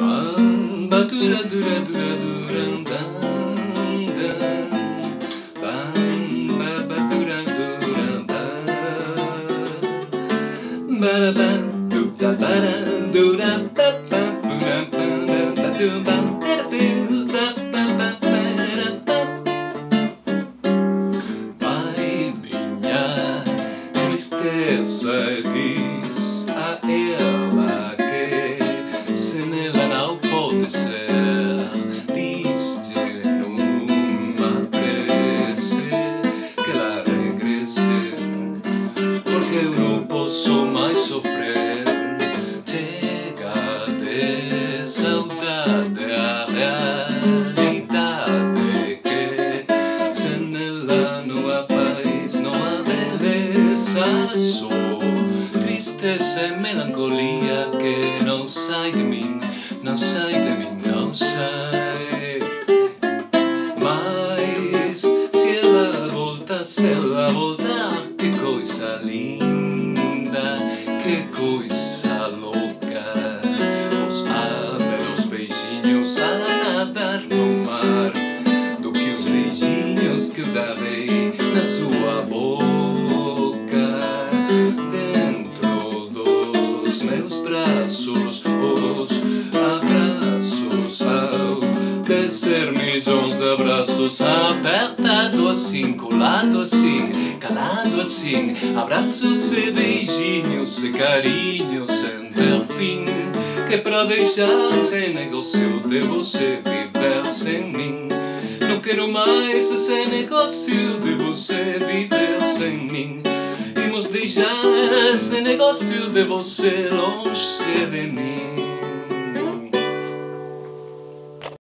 Bamba dura dura dura dura dan dan Bamba ba dura Vai minha tristeza diz ser Diz-te numa prece que ela regresse Porque eu não posso mais sofrer Chega de saudade a realidade que sem ela há paz, não há beleza tristeza e melancolia que não sai de mim, não sai de mim, não sai. Mas se ela voltar, se ela voltar, que coisa linda, que coisa louca. Os meus beijinhos a nadar no mar Do que os beijinhos que eu darei na sua boca meus braços, os abraços ao descer milhões de abraços Apertado assim, colado assim, calado assim Abraços e beijinhos e carinhos sem ter fim Que pra deixar sem negócio de você viver sem mim. Não quero mais esse negócio de você viver sem mim Deixar esse negócio de você longe de mim